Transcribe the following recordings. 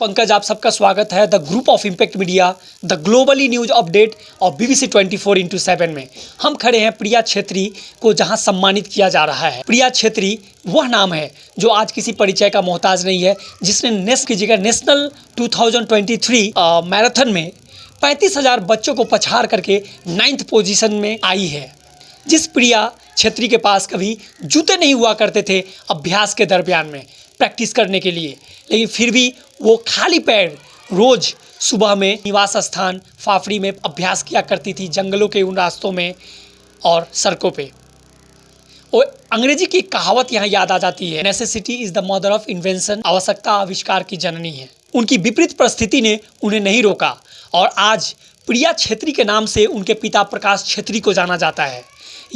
पंकज आप सबका स्वागत है। The group of impact media the globally news update और बीबीसी 24 फोर इंटू सेवन में। हम खड़े हैं प्रिया छेत्री को जहाँ सम्मानित किया जा रहा है। प्रिया छेत्री वह नाम है जो आज किसी परिचय का मोहताज नहीं है जिसने नेस्ट कीजिएगा नेशनल 2023 अ, मैराथन में पैंतीस हज़ार बच्चों को पछाड़ करके नाइन्थ पोजीशन में आई है। जिस प्रिया छेत्री के पास कभी जूते नहीं हुआ करते थे अभ्यास के दरमियान में प्रैक्टिस करने के लिए लेकिन फिर भी वो खाली पैर रोज़ सुबह में निवास स्थान फाफड़ी में अभ्यास किया करती थी जंगलों के उन रास्तों में और सड़कों पे। और अंग्रेज़ी की कहावत यहाँ याद आ जाती है necessity is the mother of invention आवश्यकता आविष्कार की जननी है। उनकी विपरीत परिस्थिति ने उन्हें नहीं रोका और आज प्रिया छेत्री के नाम से उनके पिता प्रकाश छेत्री को जाना जाता है।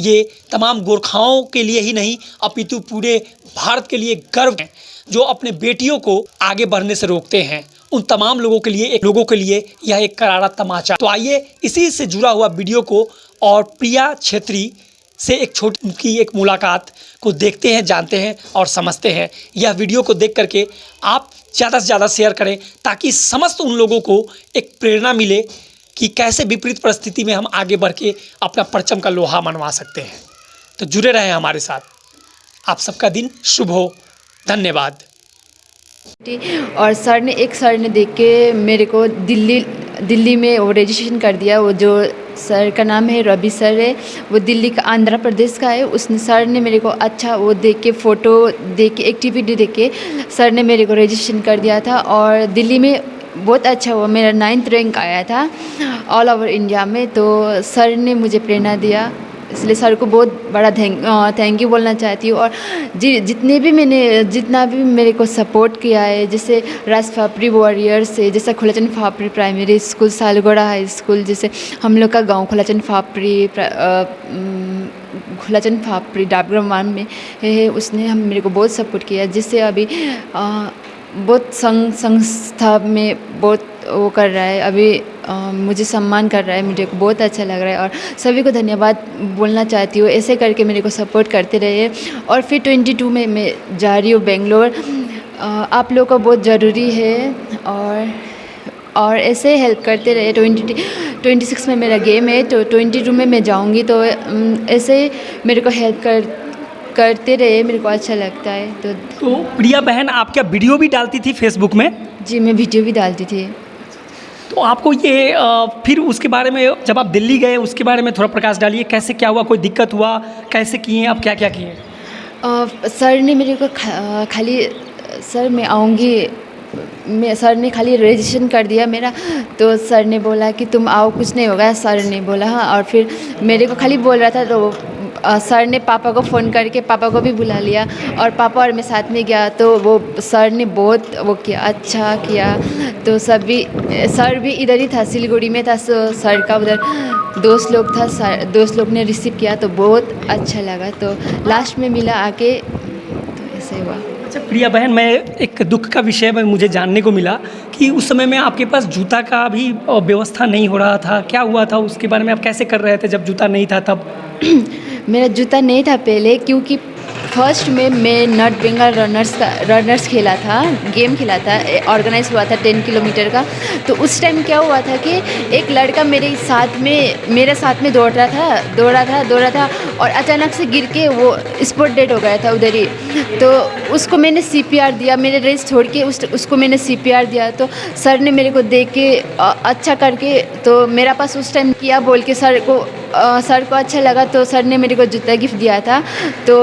ये तमाम गोरखाओं के लिए ही नहीं, अपितु पूरे भारत के लिए गर्व है, जो अपने बेटियों को आगे बढ़ने से रोकते हैं। उन तमाम लोगों के लिए, एक लोगों के लिए यह एक करारा तमाचा। तो आइए इसी से जुड़ा हुआ वीडियो को और प्रिया छेत्री से एक छोटी की एक मुलाकात को देखते हैं, जानते हैं और समझते हैं। यह वीडियो को देख करके आप ज़्यादा से ज़्यादा शेयर करें, ताकि समस्त उन लोगों को एक प्रेरणा मिले कि कैसे विपरीत परिस्थिति में हम आगे बढ़ के अपना परचम का लोहा मनवा सकते हैं। तो जुड़े रहें हमारे साथ। आप सबका दिन शुभ हो। धन्यवाद। और सर ने, एक सर ने देख के मेरे को दिल्ली दिल्ली में वो रजिस्ट्रेशन कर दिया। वो जो सर का नाम है, रवि सर है, वो दिल्ली का आंध्र प्रदेश का है। उसने, सर ने मेरे को अच्छा वो देख के फ़ोटो देख के एक्टिविटी देख। के सर ने मेरे को रजिस्ट्रेशन कर दिया था और दिल्ली में बहुत अच्छा हुआ। मेरा नाइन्थ रैंक आया था ऑल ओवर इंडिया में। तो सर ने मुझे प्रेरणा दिया। इसलिए सर को बहुत बड़ा थैंक थैंक यू बोलना चाहती हूँ। और जि जितने भी मैंने जितना भी मेरे को सपोर्ट किया है जैसे राज फापरी वॉरियर्स है जैसे Khulachand Phapri primary school Salgora high school जैसे हम लोग का गाँव खुलाचंद फापरी खुलाचंद फापरी डाबग्राम में है उसने हम मेरे को बहुत सपोर्ट किया। जिससे अभी आ, बहुत संघ संस्था में बहुत वो कर रहा है। अभी मुझे सम्मान कर रहा है मुझे को बहुत अच्छा लग रहा है और सभी को धन्यवाद बोलना चाहती हूँ। ऐसे करके मेरे को सपोर्ट करते रहे और फिर 22 में मैं जा रही हूँ बेंगलोर। आप लोगों को बहुत ज़रूरी है और और ऐसे हेल्प करते रहे ट्वेंटी ट्वेंटी सिक्स में मेरा गेम है तो ट्वेंटी टू में मैं जाऊँगी तो ऐसे मेरे को हेल्प कर करते रहे मेरे को अच्छा लगता है। तो तो प्रिया बहन आप क्या वीडियो भी डालती थी फेसबुक में? जी मैं वीडियो भी डालती थी। तो आपको ये फिर उसके बारे में जब आप दिल्ली गए उसके बारे में थोड़ा प्रकाश डालिए कैसे क्या हुआ कोई दिक्कत हुआ कैसे किए आप क्या क्या किए सर ने मेरे को खा, खाली सर मैं आऊँगी मैं सर ने खाली रजिस्ट्रेशन कर दिया मेरा तो सर ने बोला कि तुम आओ कुछ नहीं होगा सर ने बोला हाँ और फिर मेरे को खाली बोल रहा था तो सर ने पापा को फ़ोन करके पापा को भी बुला लिया और पापा और मैं साथ में गया तो वो सर ने बहुत वो किया अच्छा किया। तो सभी सर भी इधर ही था, सिलगुड़ी में था सर का उधर दोस्त लोग था, सर, दोस्त लोग ने रिसीव किया तो बहुत अच्छा लगा। तो लास्ट में मिला आके अच्छा प्रिया बहन, मैं एक दुख का विषय में मुझे जानने को मिला कि उस समय में आपके पास जूता का भी व्यवस्था नहीं हो रहा था। क्या हुआ था? उसके बारे में आप कैसे कर रहे थे जब जूता नहीं था तब? मेरा जूता नहीं था पहले, क्योंकि फ़र्स्ट में मैं नॉर्थ बंगाल रनर्स का रनर्स खेला था गेम खेला था ऑर्गेनाइज हुआ था टेन किलोमीटर का। तो उस टाइम क्या हुआ था कि एक लड़का मेरे साथ में, मेरे साथ में दौड़ रहा था, दौड़ा था दौड़ा था और अचानक से गिर के वो स्पॉट डेड हो गया था उधर ही। तो उसको मैंने सीपीआर दिया मेरे रेस छोड़ के उस, उसको मैंने सीपीआर दिया। तो सर ने मेरे को देख के अच्छा करके तो मेरा पास उस टाइम किया, बोल के सर को सर को अच्छा लगा तो सर ने मेरे को जूता गिफ्ट दिया था। तो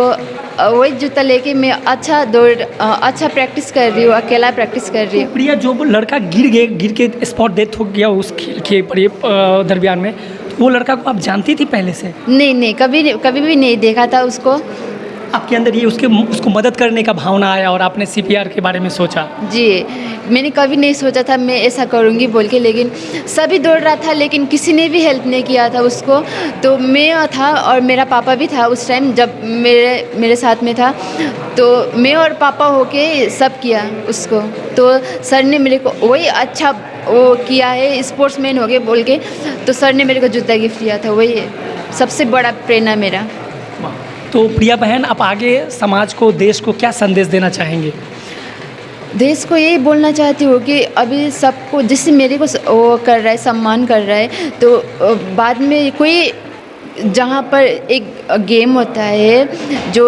वही जूता लेके मैं अच्छा दौड़ अच्छा प्रैक्टिस कर रही हूँ अकेला प्रैक्टिस कर रही हूँ। प्रिया जो लड़का गिर गए गिर के स्पॉट डेथ हो गया उस खेल के दरमियान में वो लड़का को आप जानती थी पहले से? नहीं नहीं कभी कभी भी नहीं देखा था उसको। आपके अंदर ये उसके, उसको मदद करने का भावना आया और आपने सीपीआर के बारे में सोचा? जी, मैंने कभी नहीं सोचा था मैं ऐसा करूँगी बोल के, लेकिन सभी दौड़ रहा था, लेकिन किसी ने भी हेल्प नहीं किया था उसको। तो मैं था और मेरा पापा भी था उस टाइम जब मेरे मेरे साथ में था। तो मैं और पापा होके सब किया उसको। तो सर ने मेरे को वही अच्छा वो किया है स्पोर्ट्स मैन हो गए बोल के। तो सर ने मेरे को जूता गिफ्ट किया था, वही सबसे बड़ा प्रेरणा मेरा। तो प्रिया बहन, आप आगे समाज को, देश को क्या संदेश देना चाहेंगे? देश को यही बोलना चाहती हूँ कि अभी सबको जैसे मेरे को वो कर रहा है, सम्मान कर रहा है तो बाद में कोई जहाँ पर एक गेम होता है, जो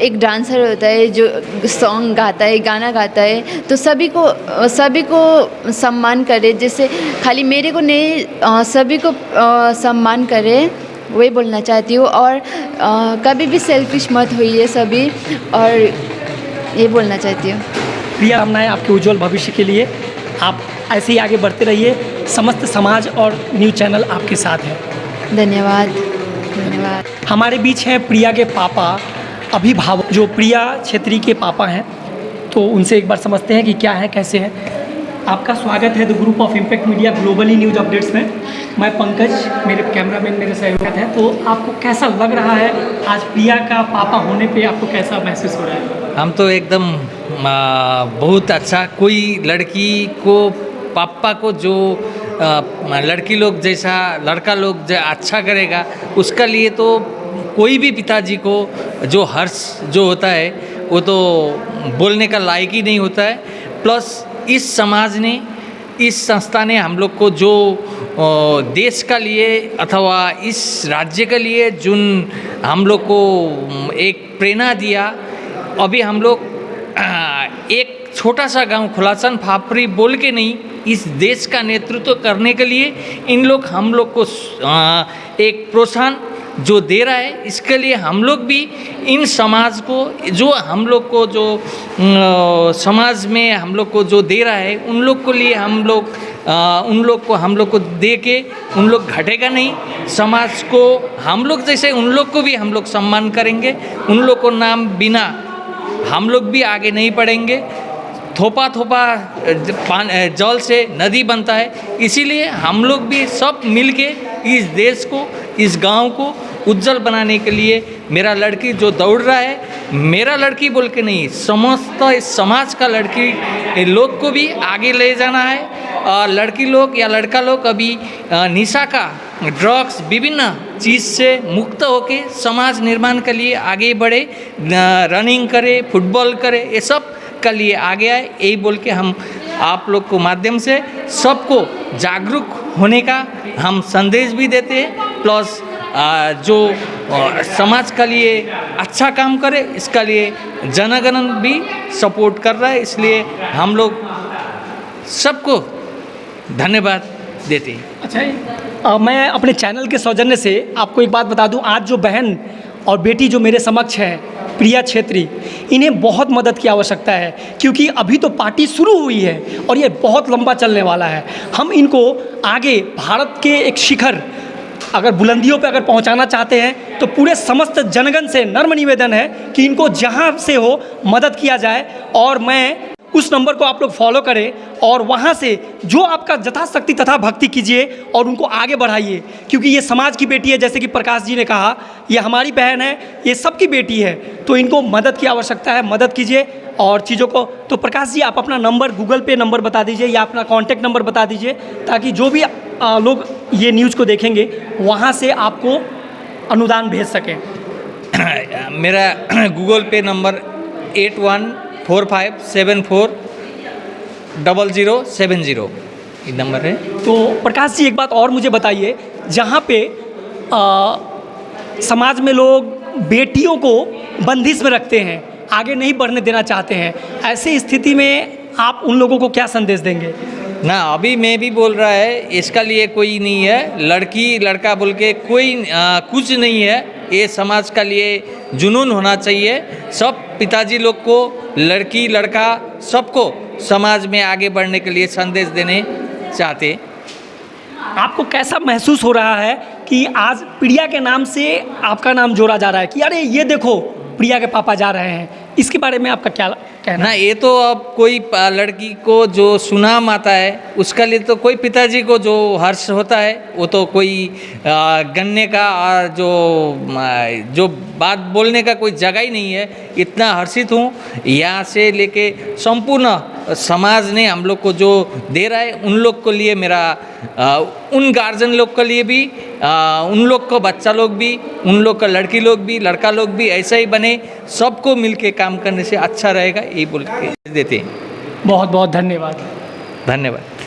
एक डांसर होता है, जो सॉन्ग गाता है, गाना गाता है तो सभी को सभी को सम्मान करे जैसे खाली मेरे को नहीं सभी को सम्मान करे। वही बोलना चाहती हूँ और कभी भी सेल्फिश मत होइए सभी और ये बोलना चाहती हूँ। प्रिया कामनाएँ आपके उज्जवल भविष्य के लिए आप ऐसे ही आगे बढ़ते रहिए। समस्त समाज और न्यूज़ चैनल आपके साथ है। धन्यवाद धन्यवाद। हमारे बीच हैं प्रिया के पापा अभिभावक जो प्रिया छेत्री के पापा हैं। तो उनसे एक बार समझते हैं कि क्या है कैसे है। आपका स्वागत है the group of impact media globally news updates में। मैं पंकज मेरे कैमरामैन मेरे सहयोग हैं। तो आपको कैसा लग रहा है? आज प्रिया का पापा होने पे आपको कैसा महसूस हो रहा है? हम तो एकदम बहुत अच्छा। कोई लड़की को पापा को जो आ, लड़की लोग जैसा लड़का लोग अच्छा करेगा उसका लिए तो कोई भी पिताजी को जो हर्ष जो होता है वो तो बोलने का लायक ही नहीं होता है। प्लस इस समाज ने, इस संस्था ने हम लोग को जो देश का लिए अथवा इस राज्य के लिए जुन हम लोग को एक प्रेरणा दिया, अभी हम लोग एक छोटा सा गाँव खुलासन फापरी बोल के नहीं, इस देश का नेतृत्व करने के लिए इन लोग हम लोग को एक प्रोत्साहन जो दे रहा है, इसके लिए हम लोग भी इन समाज को, जो हम लोग को जो समाज में हम लोग को जो दे रहा है, उन लोग को लिए हम लोग उन लोग को हम लोग को दे के उन लोग घटेगा नहीं। समाज को हम लोग जैसे उन लोग को भी हम लोग सम्मान करेंगे। उन लोग को नाम बिना हम लोग भी आगे नहीं बढ़ेंगे। थोपा थोपा जल से नदी बनता है। इसीलिए हम लोग भी सब मिलके इस देश को इस गाँव को उज्जवल बनाने के लिए मेरा लड़की जो दौड़ रहा है, मेरा लड़की बोल के नहीं, समस्त इस समाज का लड़की लोग को भी आगे ले जाना है। और लड़की लोग या लड़का लोग अभी निशा का ड्रग्स विभिन्न चीज़ से मुक्त होके समाज निर्माण के लिए आगे बढ़े रनिंग करे फुटबॉल करे, ये सब के लिए आगे आए, यही बोल के हम आप लोग को माध्यम से सबको जागरूक होने का हम संदेश भी देते हैं। प्लस जो समाज के लिए अच्छा काम करे इसका लिए जनगणन भी सपोर्ट कर रहा है इसलिए हम लोग सबको धन्यवाद देते हैं। अच्छा अ, मैं अपने चैनल के सौजन्य से आपको एक बात बता दूँ। आज जो बहन और बेटी जो मेरे समक्ष है प्रिया छेत्री इन्हें बहुत मदद की आवश्यकता है क्योंकि अभी तो पार्टी शुरू हुई है और ये बहुत लंबा चलने वाला है। हम इनको आगे भारत के एक शिखर अगर बुलंदियों पर अगर पहुंचाना चाहते हैं तो पूरे समस्त जनगण से नर्म निवेदन है कि इनको जहाँ से हो मदद किया जाए। और मैं उस नंबर को आप लोग फॉलो करें और वहाँ से जो आपका यथाशक्ति तथा भक्ति कीजिए और उनको आगे बढ़ाइए। क्योंकि ये समाज की बेटी है जैसे कि प्रकाश जी ने कहा ये हमारी बहन है ये सबकी बेटी है तो इनको मदद की आवश्यकता है मदद कीजिए। और चीज़ों को तो प्रकाश जी आप अपना नंबर गूगल पे नंबर बता दीजिए या अपना कॉन्टैक्ट नंबर बता दीजिए ताकि जो भी आ, लोग ये न्यूज़ को देखेंगे वहाँ से आपको अनुदान भेज सकें। मेरा Google Pay number eight one four five seven four double zero seven zero. ये नंबर है। तो प्रकाश जी एक बात और मुझे बताइए जहाँ पे आ, समाज में लोग बेटियों को बंदिश में रखते हैं आगे नहीं बढ़ने देना चाहते हैं ऐसी स्थिति में आप उन लोगों को क्या संदेश देंगे? ना अभी मैं भी बोल रहा है इसका लिए कोई नहीं है लड़की लड़का बोल के कोई आ, कुछ नहीं है ये समाज का लिए जुनून होना चाहिए सब पिताजी लोग को, लड़की, लड़का, सबको समाज में आगे बढ़ने के लिए संदेश देने चाहते। आपको कैसा महसूस हो रहा है कि आज प्रिया के नाम से आपका नाम जोड़ा जा रहा है कि अरे ये देखो, प्रिया के पापा जा रहे हैं। इसके बारे में आपका क्या कहना। ना, ये तो अब कोई लड़की को जो सुनाम आता है, उसका लिए तो कोई पिताजी को जो हर्ष होता है, वो तो कोई गन्ने का और जो जो बात बोलने का कोई जगह ही नहीं है। इतना हर्षित हूँ, यहाँ से लेके संपूर्ण समाज ने हम लोग को जो दे रहा है उन लोग को लिए मेरा आ, उन गार्जियन लोग के लिए भी आ, उन लोग को बच्चा लोग भी उन लोग का लड़की लोग भी लड़का लोग भी ऐसा ही बने सबको मिल के काम करने से अच्छा रहेगा ये बोल के देते हैं। बहुत बहुत धन्यवाद। धन्यवाद।